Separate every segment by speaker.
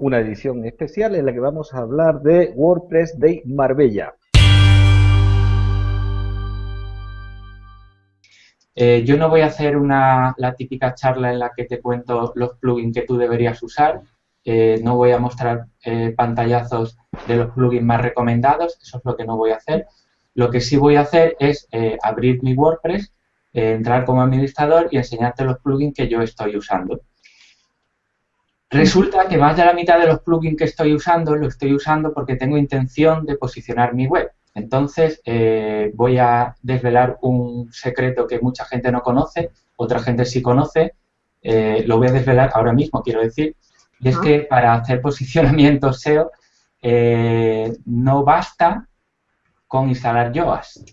Speaker 1: una edición especial en la que vamos a hablar de WordPress de Marbella.
Speaker 2: Eh, yo no voy a hacer una, la típica charla en la que te cuento los plugins que tú deberías usar, eh, no voy a mostrar eh, pantallazos de los plugins más recomendados, eso es lo que no voy a hacer. Lo que sí voy a hacer es abrir mi WordPress, entrar como administrador y enseñarte los plugins que yo estoy usando. Resulta que más de la mitad de los plugins que estoy usando, lo estoy usando porque tengo intención de posicionar mi web. Entonces, eh, voy a desvelar un secreto que mucha gente no conoce, otra gente sí conoce, eh, lo voy a desvelar ahora mismo, quiero decir, y es que para hacer posicionamiento SEO eh, no basta con instalar Yoast.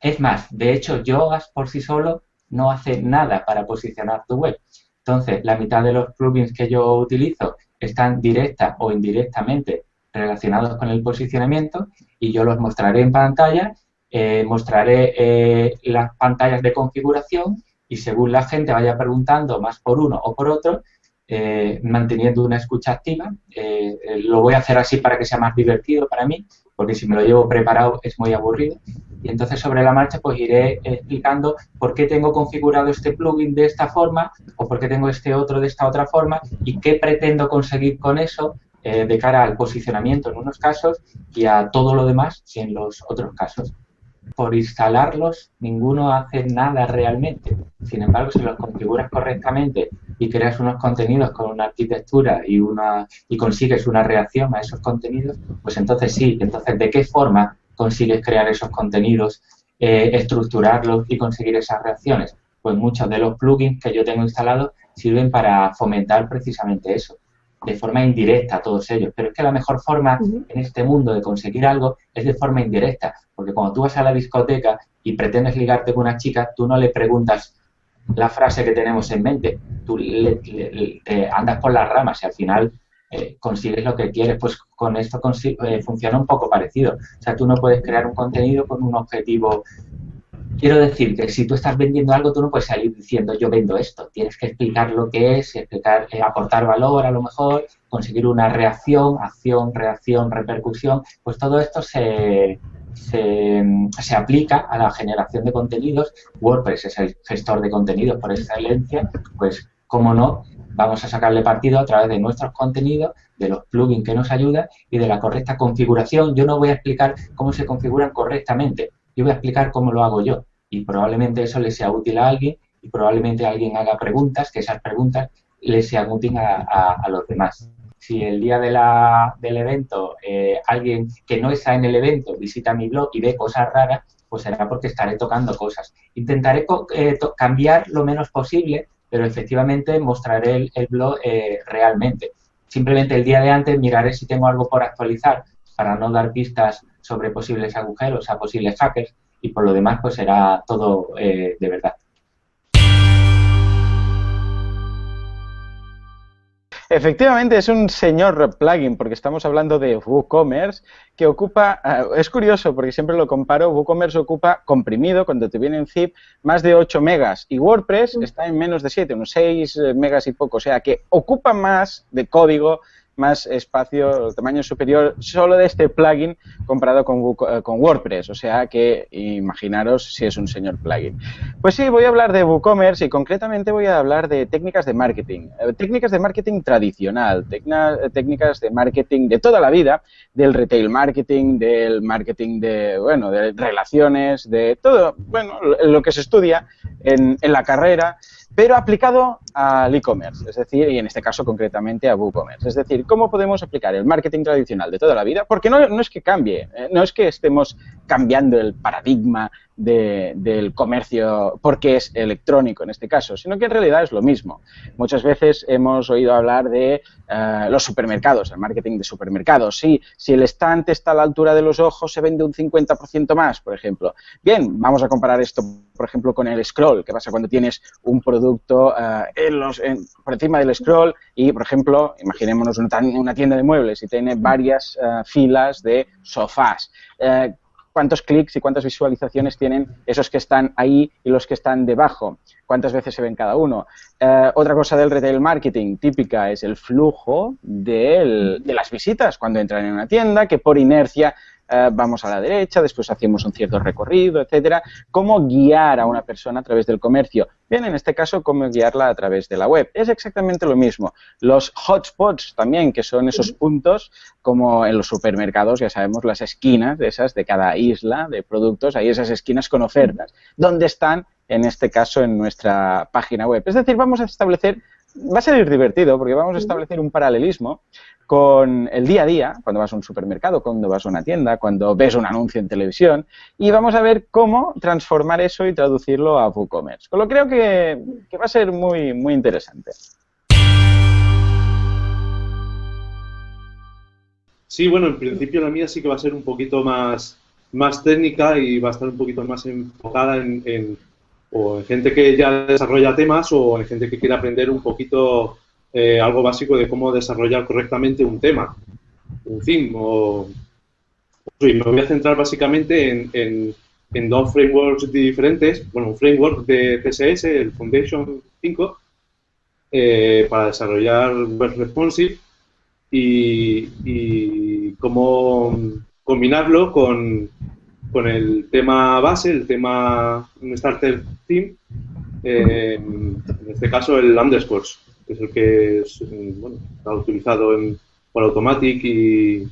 Speaker 2: Es más, de hecho, Yoast por sí solo no hace nada para posicionar tu web. Entonces, la mitad de los plugins que yo utilizo están directa o indirectamente relacionados con el posicionamiento y yo los mostraré en pantalla, eh, mostraré eh, las pantallas de configuración y según la gente vaya preguntando más por uno o por otro, eh, manteniendo una escucha activa. lo voy a hacer así para que sea más divertido para mí, porque si me lo llevo preparado es muy aburrido. Y entonces sobre la marcha pues iré explicando por qué tengo configurado este plugin de esta forma o por qué tengo este otro de esta otra forma y qué pretendo conseguir con eso eh, de cara al posicionamiento en unos casos y a todo lo demás en los otros casos. Por instalarlos, ninguno hace nada realmente. Sin embargo, si los configuras correctamente y creas unos contenidos con una arquitectura y, una, y consigues una reacción a esos contenidos, pues entonces sí. Entonces, ¿de qué forma consigues crear esos contenidos, eh, estructurarlos y conseguir esas reacciones? Pues muchos de los plugins que yo tengo instalados sirven para fomentar precisamente eso de forma indirecta a todos ellos. Pero es que la mejor forma en este mundo de conseguir algo es de forma indirecta. Porque cuando tú vas a la discoteca y pretendes ligarte con una chica, tú no le preguntas la frase que tenemos en mente. Tú andas por las ramas y al final eh, consigues lo que quieres. Pues con esto eh, funciona un poco parecido. O sea, tú no puedes crear un contenido con un objetivo Quiero decir que si tú estás vendiendo algo, tú no puedes salir diciendo yo vendo esto. Tienes que explicar lo que es, explicar, eh, aportar valor a lo mejor, conseguir una reacción, acción, reacción, repercusión. Pues todo esto se, se, se, aplica a la generación de contenidos. WordPress es el gestor de contenidos por excelencia, pues cómo no, vamos a sacarle partido a través de nuestros contenidos, de los plugins que nos ayudan y de la correcta configuración. Yo no voy a explicar cómo se configuran correctamente, yo voy a explicar cómo lo hago yo y probablemente eso le sea útil a alguien y probablemente alguien haga preguntas, que esas preguntas le sean útiles a, los demás. Si el día de la, del evento eh, alguien que no está en el evento visita mi blog y ve cosas raras, pues será porque estaré tocando cosas. Intentaré eh, cambiar lo menos posible, pero efectivamente mostraré el, blog eh, realmente. Simplemente el día de antes miraré si tengo algo por actualizar para no dar pistas sobre posibles agujeros a posibles hackers y por lo demás pues será todo eh, de verdad.
Speaker 3: Efectivamente, es un señor plugin, porque estamos hablando de WooCommerce, que ocupa, eh, es curioso, porque siempre lo comparo, WooCommerce ocupa comprimido, cuando te viene en zip, más de 8 megas, y WordPress mm. está en menos de 7, unos 6 eh, megas y poco, o sea que ocupa más de código más espacio, tamaño superior, solo de este plugin comparado con, eh, con, WordPress. O sea que imaginaros si es un señor plugin. Pues sí, voy a hablar de WooCommerce y concretamente voy a hablar de técnicas de marketing. Eh, técnicas de marketing tradicional, técnicas de marketing de toda la vida, del retail marketing, del marketing de, bueno, de relaciones, de todo, bueno, lo que se estudia en, en la carrera pero aplicado al e-commerce, es decir, y en este caso concretamente a WooCommerce. Es decir, ¿cómo podemos aplicar el marketing tradicional de toda la vida? Porque no, no es que cambie, eh, no es que estemos cambiando el paradigma del comercio porque es electrónico en este caso, sino que en realidad es lo mismo. Muchas veces hemos oído hablar de eh, los supermercados, el marketing de supermercados. Sí, si el estante está a la altura de los ojos, se vende un 50% más, por ejemplo. Bien, vamos a comparar esto, por ejemplo, con el scroll. ¿Qué pasa cuando tienes un producto eh, en los, por encima del scroll y, por ejemplo, imaginémonos una, tienda de muebles y tiene varias eh, filas de sofás? Cuántos clics y cuántas visualizaciones tienen esos que están ahí y los que están debajo. cuántas veces se ven cada uno. Eh, otra cosa del retail marketing típica es el flujo de las visitas cuando entran en una tienda, que por inercia eh, vamos a la derecha, después hacemos un cierto recorrido, etcétera. ¿Cómo guiar a una persona a través del comercio? Bien, en este caso, cómo guiarla a través de la web. Es exactamente lo mismo. Los hotspots también, que son esos puntos, como en los supermercados, ya sabemos, las esquinas de esas de cada isla de productos, hay esas esquinas con ofertas. ¿Dónde están? En este caso, en nuestra página web. Es decir, vamos a establecer va a ser divertido porque vamos a establecer un paralelismo con el día a día, cuando vas a un supermercado, cuando vas a una tienda, cuando ves un anuncio en televisión, y vamos a ver cómo transformar eso y traducirlo a WooCommerce. Con lo creo que, va a ser muy, muy interesante.
Speaker 4: Sí, bueno, en principio la mía sí que va a ser un poquito más, más técnica y va a estar un poquito más enfocada en, o en gente que ya desarrolla temas o en gente que quiere aprender un poquito eh, algo básico de cómo desarrollar correctamente un tema, un fin. O, me voy a centrar básicamente en, en, dos frameworks diferentes. Bueno, un framework de CSS, el Foundation 5, eh, para desarrollar web responsive y, y cómo combinarlo con, con el tema base, el tema starter theme, eh, en este caso el underscores que es el que es, eh, bueno, está utilizado en, por Automatic y,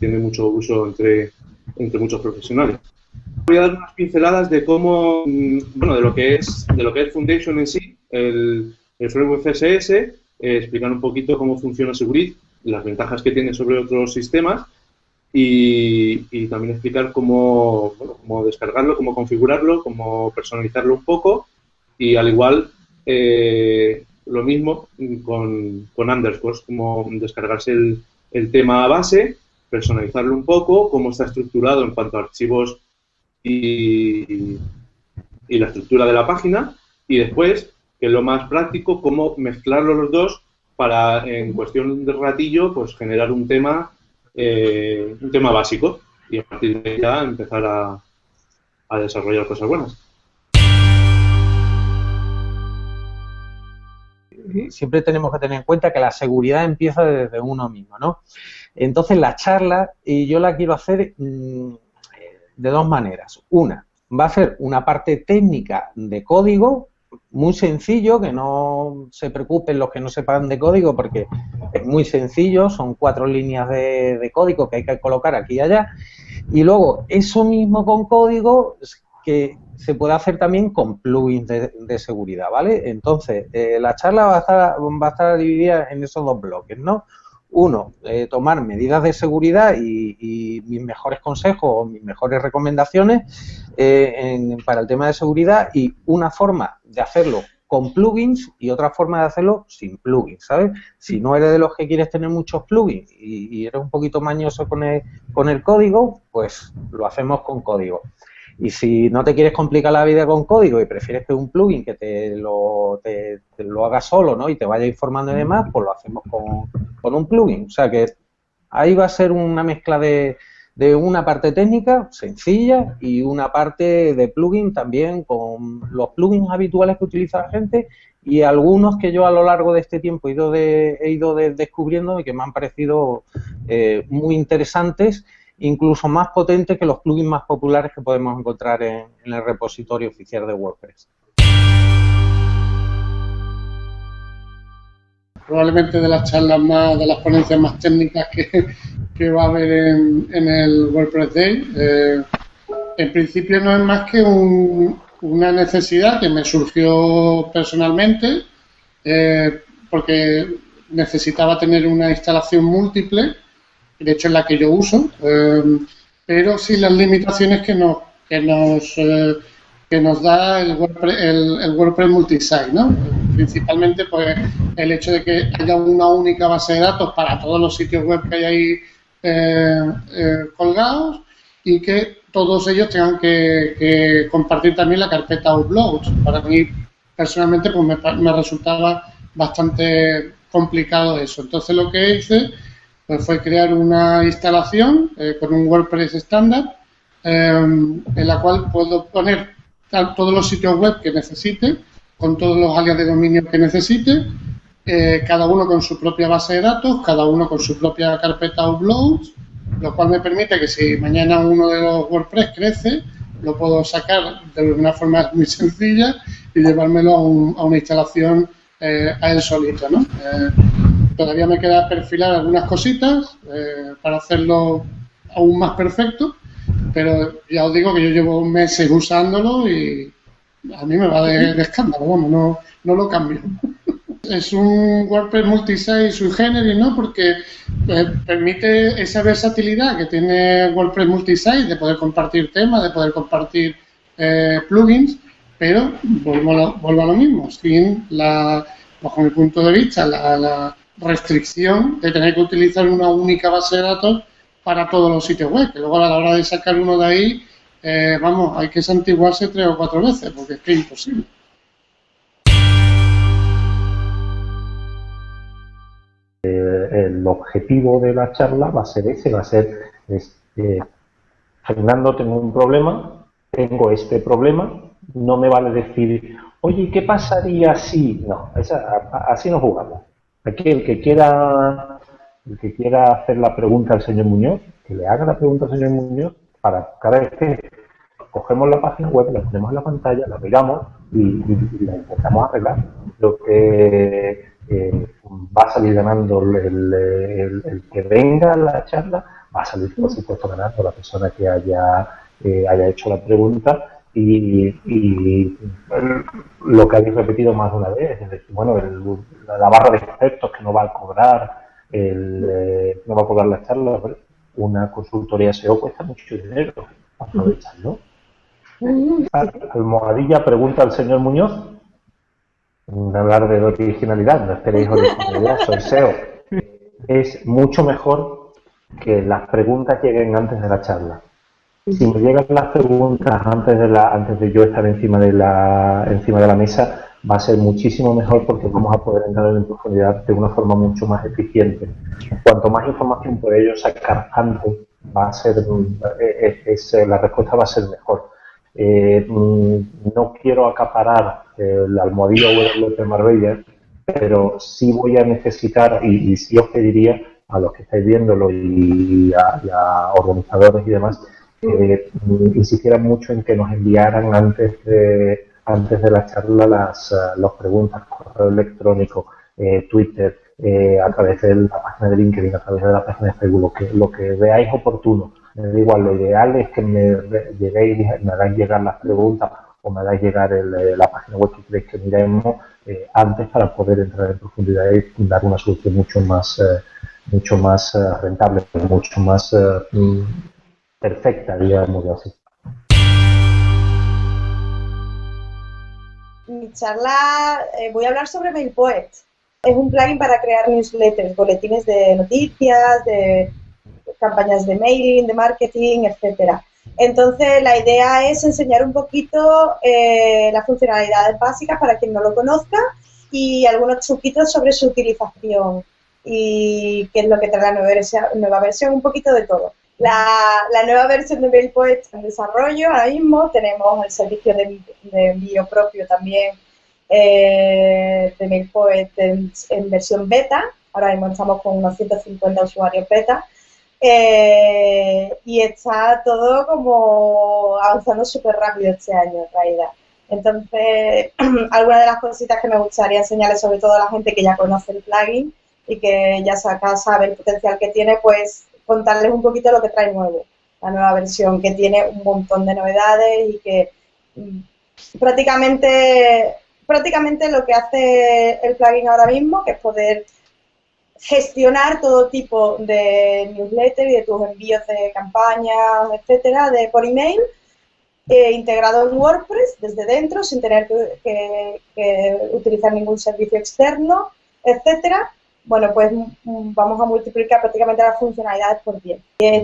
Speaker 4: tiene mucho uso entre, entre muchos profesionales. Voy a dar unas pinceladas de cómo, mm, bueno, de lo que es, de lo que es Foundation en sí, el, framework CSS, eh, explicar un poquito cómo funciona Seguri, las ventajas que tiene sobre otros sistemas y, también explicar cómo, cómo descargarlo, cómo configurarlo, cómo personalizarlo un poco. Y al igual eh, lo mismo con, con underscores, como descargarse el, el tema base, personalizarlo un poco, cómo está estructurado en cuanto a archivos y, y la estructura de la página, y después, que es lo más práctico, cómo mezclarlos los dos para, en cuestión de ratillo, pues generar un tema, eh, un tema básico y a partir de ahí ya empezar a, desarrollar cosas buenas.
Speaker 5: siempre tenemos que tener en cuenta que la seguridad empieza desde uno mismo, ¿no? Entonces la charla, y yo la quiero hacer mm, de dos maneras. Una, va a ser una parte técnica de código, muy sencillo, que no se preocupen los que no sepan de código, porque es muy sencillo, son cuatro líneas de, código que hay que colocar aquí y allá. Y luego, eso mismo con código que se puede hacer también con plugins de, seguridad, ¿vale? Entonces, eh, la charla va a, estar, va a estar dividida en esos dos bloques, ¿no? Uno, eh, tomar medidas de seguridad y, mis mejores consejos o mis mejores recomendaciones eh, para el tema de seguridad y una forma de hacerlo con plugins y otra forma de hacerlo sin plugins, ¿sabes? Si no eres de los que quieres tener muchos plugins y, y eres un poquito mañoso con el, con el código, pues lo hacemos con código. Y si no te quieres complicar la vida con código y prefieres que un plugin que te lo, te, lo haga solo ¿no? y te vaya informando y demás, pues lo hacemos con, con un plugin. O sea que ahí va a ser una mezcla de, de una parte técnica sencilla y una parte de plugin también con los plugins habituales que utiliza la gente y algunos que yo a lo largo de este tiempo he ido, de, he ido descubriendo y que me han parecido eh, muy interesantes incluso más potente que los plugins más populares que podemos encontrar en, el repositorio oficial de WordPress.
Speaker 6: Probablemente de las charlas más, de las ponencias más técnicas que, va a haber en, el WordPress Day. Eh, en principio no es más que una necesidad que me surgió personalmente, eh, porque necesitaba tener una instalación múltiple de hecho es la que yo uso, em, pero sin las limitaciones que nos, que nos, eh, que nos da el WordPress, el, WordPress multisite, ¿no? Principalmente pues el hecho de que haya una única base de datos para todos los sitios web que hay ahí eh, eh, colgados y que todos ellos tengan que, compartir también la carpeta Uploads. Para mí, personalmente, pues me, me resultaba bastante complicado eso. Entonces, lo que hice pues fue crear una instalación eh, con un WordPress estándar em, en la cual puedo poner todos los sitios web que necesite con todos los alias de dominio que necesite, eh, cada uno con su propia base de datos, cada uno con su propia carpeta uploads, lo cual me permite que si mañana uno de los WordPress crece, lo puedo sacar de una forma muy sencilla y llevármelo a, una instalación eh, a él solito. ¿no? Eh, todavía me queda perfilar algunas cositas para hacerlo aún más perfecto, pero ya os digo que yo llevo meses usándolo y a mí me va de, escándalo, vamos, no, no lo cambio. Es un WordPress multisite sui generis, ¿no? Porque eh, permite esa versatilidad que tiene WordPress multisite de poder compartir temas, de poder compartir eh, plugins, pero vuelvo a, lo, mismo, sin la, bajo mi punto de vista, la, restricción de tener que utilizar una única base de datos para todos los sitios web, que luego a la hora de sacar uno de ahí, eh, vamos, hay que santiguarse tres o cuatro veces, porque es que es imposible.
Speaker 1: el objetivo de la charla va a ser ese, va a ser, este, Fernando, tengo un problema, tengo este problema, no me vale decir, oye, ¿qué pasaría si? No, así no jugamos. Aquí el que quiera el que quiera hacer la pregunta al señor Muñoz, que le haga la pregunta al señor Muñoz para cada vez que cogemos la página web, la ponemos en la pantalla, la miramos y, la intentamos arreglar. Lo que eh, va a salir ganando el, que venga a la charla, va a salir por supuesto ganando la persona que haya, eh, haya hecho la pregunta y, lo que habéis repetido más de una vez, es decir, bueno, la barra de expertos que no va a cobrar, el, eh, no va a cobrar la charla, una consultoría SEO cuesta mucho dinero, aprovecharlo. Almohadilla pregunta al señor Muñoz hablar de originalidad, no esperéis originalidad, soy SEO. Es mucho mejor que las preguntas lleguen antes de la charla. Si me llegan las preguntas antes de la, antes de yo estar encima de la, encima de la mesa, va a ser muchísimo mejor porque vamos a poder entrar en profundidad de una forma mucho más eficiente. Cuanto más información por ello sacar antes, va a ser, es, la respuesta va a ser mejor. Eh, mm, no quiero acaparar el almohadillo de Marbella, pero sí voy a necesitar, y, sí os pediría a los que estáis viéndolo y a, organizadores y demás, que mm, insistieran mucho en que nos enviaran antes de, antes de la charla las, eh, preguntas, correo electrónico, eh, Twitter, eh, a través de la página de LinkedIn, a través de la página de Facebook, lo que, lo que veáis oportuno. Igual, lo ideal es que me lleguéis, me hagáis llegar las preguntas o me hagáis llegar eh, la página web que queréis que miremos eh, antes para poder entrar en profundidad y dar una solución mucho más, eh, mucho más rentable, mucho más perfecta, digamos así.
Speaker 7: Mi charla, voy a hablar sobre MailPoet. Es un plugin para crear newsletters, boletines de noticias, de campañas de mailing, de marketing, etcétera. Entonces, la idea es enseñar un poquito eh, las funcionalidades básicas para quien no lo conozca y algunos truquitos sobre su utilización y qué es lo que trae la nueva versión, nueva versión un poquito de todo. La, nueva versión de MailPoet está en desarrollo. Ahora mismo, tenemos el servicio de, envío propio también eh, de MailPoet en, en versión beta, ahora mismo estamos con unos 150 usuarios beta. Eh, y está todo como avanzando súper rápido este año en realidad. Entonces, algunas de las cositas que me gustaría enseñarles, sobre todo a la gente que ya conoce el plugin y que ya saca, sabe el potencial que tiene, pues contarles un poquito lo que trae nuevo, la nueva versión, que tiene un montón de novedades y que mm, prácticamente, prácticamente lo que hace el plugin ahora mismo, que es poder gestionar todo tipo de newsletter y de tus envíos de campañas, etcétera, de por email, eh, integrado en WordPress desde dentro, sin tener que, utilizar ningún servicio externo, etcétera. Bueno, pues mm, vamos a multiplicar prácticamente las funcionalidades por 10.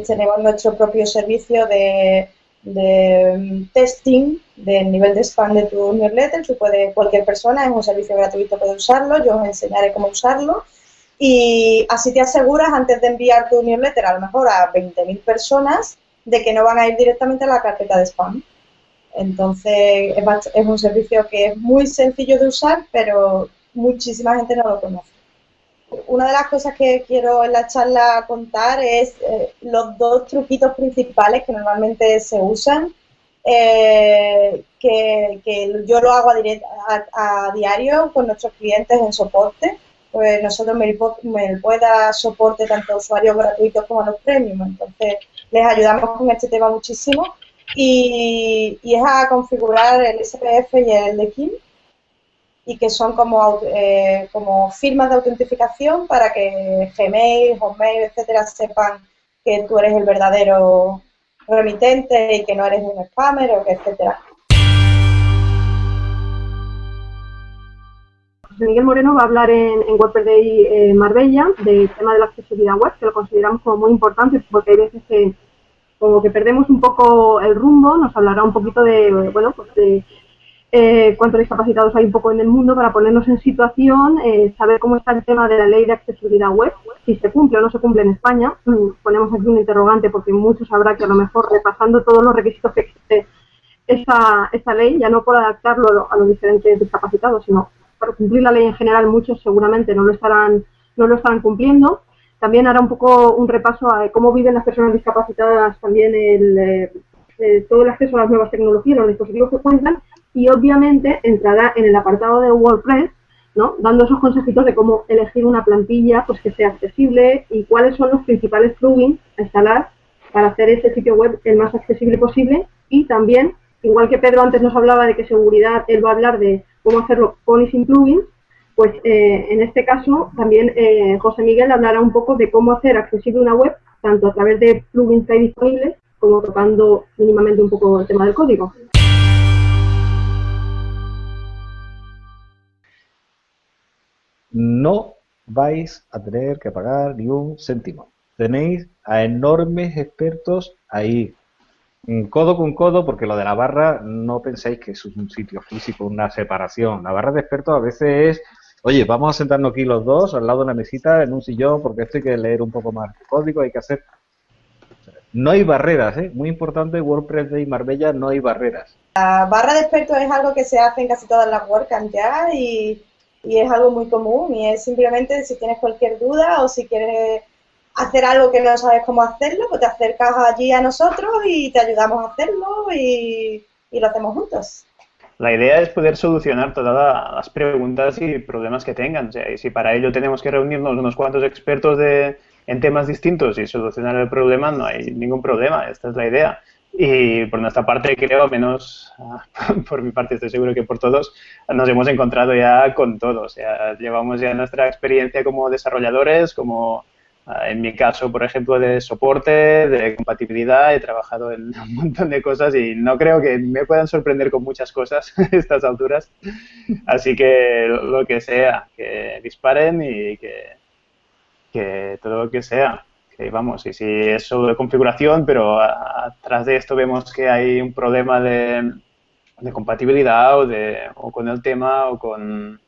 Speaker 7: tenemos nuestro propio servicio de, de mm, testing del nivel de spam de tu newsletter, puede cualquier persona, es un servicio gratuito, puede usarlo, yo os enseñaré cómo usarlo y así te aseguras antes de enviar tu newsletter a lo mejor a 20.000 personas de que no van a ir directamente a la carpeta de spam. Entonces es, un servicio que es muy sencillo de usar, pero muchísima gente no lo conoce. Una de las cosas que quiero en la charla contar es eh, los dos truquitos principales que normalmente se usan, eh, que, yo lo hago a, diario con nuestros clientes en soporte. Pues nosotros me, me pueda soporte tanto a usuarios gratuitos como a los premium. Entonces les ayudamos con este tema muchísimo y, es a configurar el SPF y el de Kim y que son como, eh, como firmas de autentificación para que Gmail, Hotmail, etcétera, sepan que tú eres el verdadero remitente y que no eres un spammer o que etcétera.
Speaker 8: Miguel Moreno va a hablar en, en Day eh, Marbella del tema de la accesibilidad web, que lo consideramos como muy importante porque hay veces que como que perdemos un poco el rumbo, nos hablará un poquito de, bueno, pues de eh, cuántos discapacitados hay un poco en el mundo para ponernos en situación, eh, saber cómo está el tema de la ley de accesibilidad web, si se cumple o no se cumple en España. Mm, ponemos aquí un interrogante porque muchos habrá que a lo mejor repasando todos los requisitos que existe esa, esa ley, ya no por adaptarlo a los diferentes discapacitados, sino para cumplir la ley en general, muchos seguramente no lo estarán, no lo estarán cumpliendo. También hará un poco un repaso a cómo viven las personas discapacitadas también el, eh, eh, todo el acceso a las nuevas tecnologías, los dispositivos que cuentan y obviamente entrará en el apartado de WordPress, ¿no? dando esos consejitos de cómo elegir una plantilla pues que sea accesible y cuáles son los principales plugins a instalar para hacer ese sitio web el más accesible posible y también, igual que Pedro antes nos hablaba de que seguridad, él va a hablar de cómo hacerlo con y sin plugins, pues eh, en este caso también eh, José Miguel hablará un poco de cómo hacer accesible una web, tanto a través de plugins que hay disponibles, como tocando mínimamente un poco el tema del código.
Speaker 9: No vais a tener que pagar ni un céntimo. Tenéis a enormes expertos ahí, codo con codo, porque lo de la barra no penséis que es un sitio físico, una separación. La barra de expertos a veces es oye, vamos a sentarnos aquí los dos al lado de una mesita en un sillón porque esto hay que leer un poco más código, hay que hacer... No hay barreras, ¿eh? Muy importante, WordPress de Marbella no hay barreras.
Speaker 7: La barra de expertos es algo que se hace en casi todas las WordCamp ya y, y es algo muy común y es simplemente si tienes cualquier duda o si quieres hacer algo que no sabes cómo hacerlo, pues te acercas allí a nosotros y te ayudamos a hacerlo y, y lo hacemos juntos
Speaker 10: la idea es poder solucionar todas las preguntas y problemas que tengan. y si para ello tenemos que reunirnos unos cuantos expertos de, en temas distintos y solucionar el problema, no hay ningún problema. Esta es la idea. Y por nuestra parte, creo, menos por mi parte, estoy seguro que por todos, nos hemos encontrado ya con todo. O sea, llevamos ya nuestra experiencia como desarrolladores, como Ah, en mi caso, por ejemplo, de soporte, de compatibilidad, he trabajado en un montón de cosas y no creo que me puedan sorprender con muchas cosas a estas alturas. Así que lo que sea, que disparen y que, que todo lo que sea. Que vamos, y si es solo de configuración, pero atrás de esto vemos que hay un problema de, de compatibilidad o, de, o con el tema o con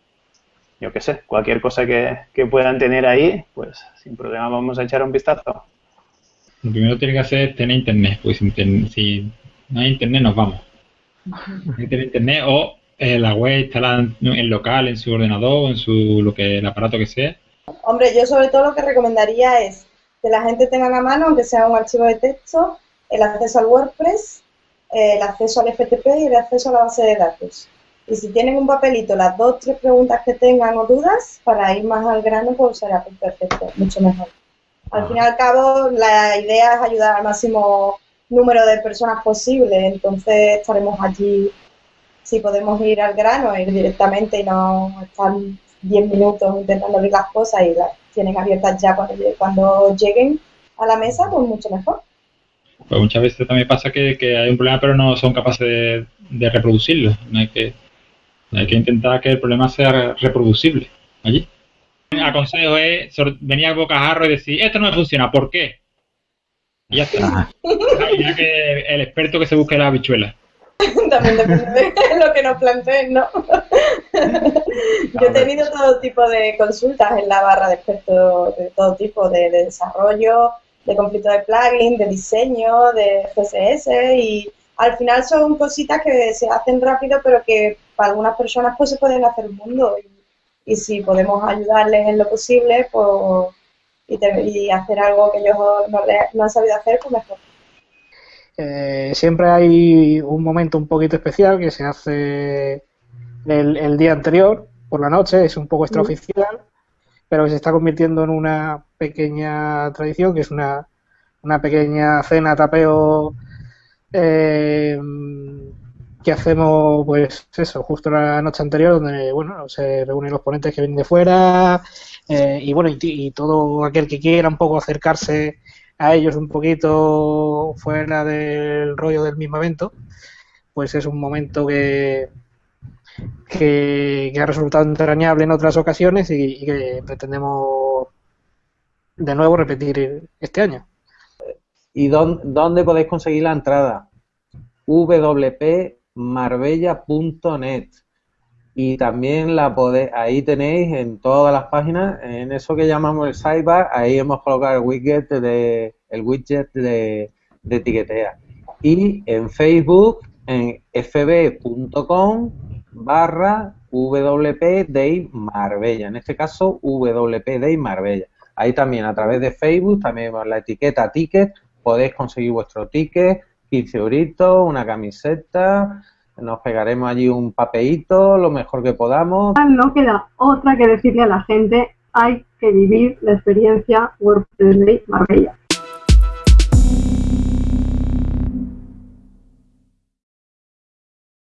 Speaker 10: yo qué sé, cualquier cosa que, puedan tener ahí, pues sin problema vamos a echar un vistazo.
Speaker 11: Lo primero que tiene que hacer es tener internet, pues si no hay internet nos vamos. Hay que tener internet o eh, la web instalada en local, en su ordenador, en su lo que el aparato que sea.
Speaker 7: Hombre, yo sobre todo lo que recomendaría es que la gente tenga a mano, aunque sea un archivo de texto, el acceso al WordPress, el acceso al FTP y el acceso a la base de datos. Y si tienen un papelito, las dos, tres preguntas que tengan o dudas, para ir más al grano, pues será perfecto, mucho mejor. Al fin y al cabo, la idea es ayudar al máximo número de personas posible, entonces estaremos allí, si podemos ir al grano, ir directamente y no estar 10 minutos intentando abrir las cosas y las tienen abiertas ya cuando, cuando lleguen a la mesa, pues mucho mejor.
Speaker 11: Pues muchas veces también pasa que, hay un problema, pero no son capaces de, de reproducirlo. No hay que hay que intentar que el problema sea reproducible allí. El consejo es venir al bocajarro y decir, esto no me funciona, ¿por qué? Y ya está. Ya que el experto que se busque la habichuela.
Speaker 7: También depende de lo que nos planteen, ¿no? Yo he tenido todo tipo de consultas en la barra de expertos de todo tipo, de, de desarrollo, de conflicto de plugin, de diseño, de CSS y al final son cositas que se hacen rápido, pero que para algunas personas pues se pueden hacer un mundo. Y, si podemos ayudarles en lo posible, pues y, hacer algo que ellos no, han sabido hacer, pues mejor.
Speaker 12: Eh, siempre hay un momento un poquito especial que se hace el, día anterior, por la noche, es un poco extraoficial, pero que se está convirtiendo en una pequeña tradición, que es una, una pequeña cena tapeo eh, que hacemos, pues eso, justo la noche anterior, donde, bueno, se reúnen los ponentes que vienen de fuera eh, y, bueno, y, todo aquel que quiera un poco acercarse a ellos un poquito fuera del rollo del mismo evento, pues es un momento que, que, ha resultado entrañable en otras ocasiones y, que pretendemos de nuevo repetir este año.
Speaker 5: ¿Y dónde, podéis conseguir la entrada? wpmarbella.net y también la podéis, ahí tenéis en todas las páginas, en eso que llamamos el sidebar, ahí hemos colocado el widget de, el widget de, de etiquetea. Y en Facebook, en fb.com barra Marbella, en este caso WP Day Marbella. Ahí también a través de Facebook, también la etiqueta ticket, podéis conseguir vuestro ticket, 15 euritos, una camiseta, nos pegaremos allí un papelito, lo mejor que podamos.
Speaker 8: No queda otra que decirle a la gente, hay que vivir la experiencia WordPress Day Marbella.